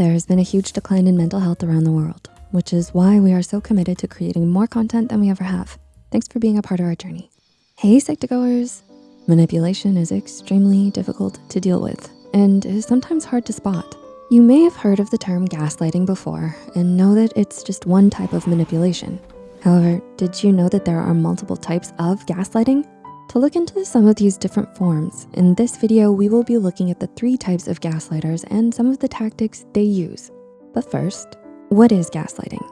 There's been a huge decline in mental health around the world, which is why we are so committed to creating more content than we ever have. Thanks for being a part of our journey. Hey, Psych2Goers. Manipulation is extremely difficult to deal with and is sometimes hard to spot. You may have heard of the term gaslighting before and know that it's just one type of manipulation. However, did you know that there are multiple types of gaslighting? To look into some of these different forms, in this video, we will be looking at the three types of gaslighters and some of the tactics they use. But first, what is gaslighting?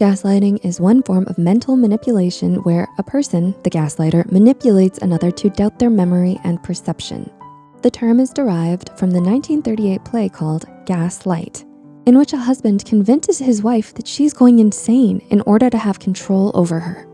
Gaslighting is one form of mental manipulation where a person, the gaslighter, manipulates another to doubt their memory and perception. The term is derived from the 1938 play called Gaslight, in which a husband convinces his wife that she's going insane in order to have control over her.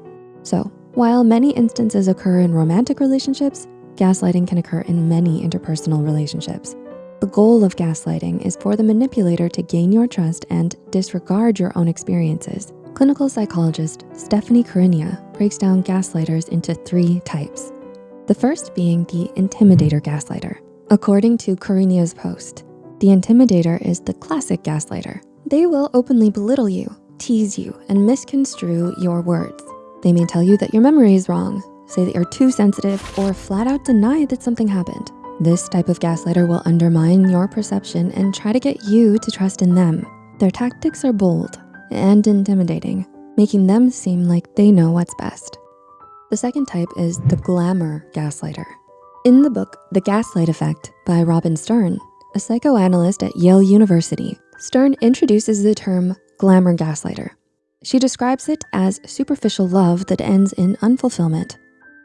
So while many instances occur in romantic relationships, gaslighting can occur in many interpersonal relationships. The goal of gaslighting is for the manipulator to gain your trust and disregard your own experiences. Clinical psychologist Stephanie Carinia breaks down gaslighters into three types. The first being the intimidator gaslighter. According to Carinia's post, the intimidator is the classic gaslighter. They will openly belittle you, tease you, and misconstrue your words. They may tell you that your memory is wrong, say that you're too sensitive, or flat out deny that something happened. This type of gaslighter will undermine your perception and try to get you to trust in them. Their tactics are bold and intimidating, making them seem like they know what's best. The second type is the glamour gaslighter. In the book, The Gaslight Effect by Robin Stern, a psychoanalyst at Yale University, Stern introduces the term glamour gaslighter she describes it as superficial love that ends in unfulfillment.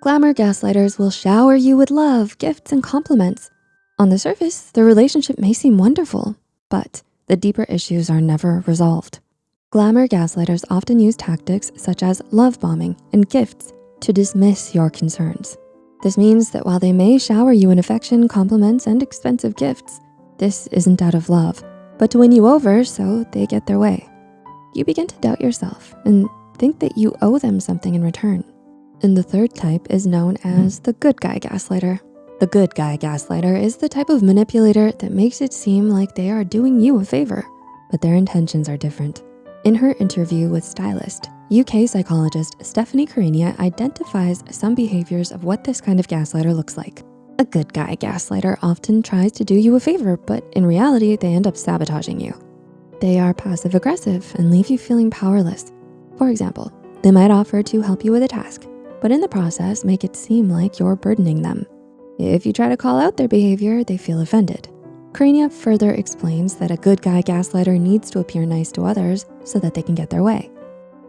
Glamour gaslighters will shower you with love, gifts, and compliments. On the surface, the relationship may seem wonderful, but the deeper issues are never resolved. Glamour gaslighters often use tactics such as love bombing and gifts to dismiss your concerns. This means that while they may shower you in affection, compliments, and expensive gifts, this isn't out of love, but to win you over so they get their way you begin to doubt yourself and think that you owe them something in return. And the third type is known as the good guy gaslighter. The good guy gaslighter is the type of manipulator that makes it seem like they are doing you a favor, but their intentions are different. In her interview with stylist, UK psychologist Stephanie Carinia identifies some behaviors of what this kind of gaslighter looks like. A good guy gaslighter often tries to do you a favor, but in reality, they end up sabotaging you. They are passive aggressive and leave you feeling powerless. For example, they might offer to help you with a task, but in the process make it seem like you're burdening them. If you try to call out their behavior, they feel offended. Carinia further explains that a good guy gaslighter needs to appear nice to others so that they can get their way.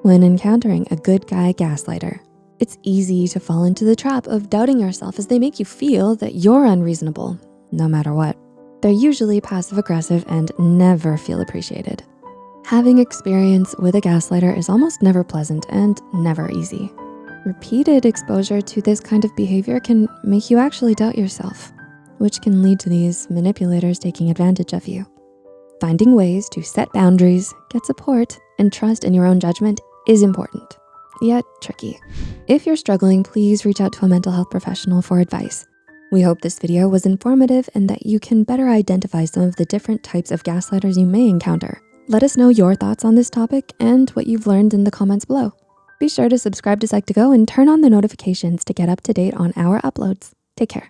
When encountering a good guy gaslighter, it's easy to fall into the trap of doubting yourself as they make you feel that you're unreasonable, no matter what. They're usually passive aggressive and never feel appreciated. Having experience with a gaslighter is almost never pleasant and never easy. Repeated exposure to this kind of behavior can make you actually doubt yourself, which can lead to these manipulators taking advantage of you. Finding ways to set boundaries, get support, and trust in your own judgment is important, yet tricky. If you're struggling, please reach out to a mental health professional for advice. We hope this video was informative and that you can better identify some of the different types of gaslighters you may encounter. Let us know your thoughts on this topic and what you've learned in the comments below. Be sure to subscribe to Psych2Go and turn on the notifications to get up to date on our uploads. Take care.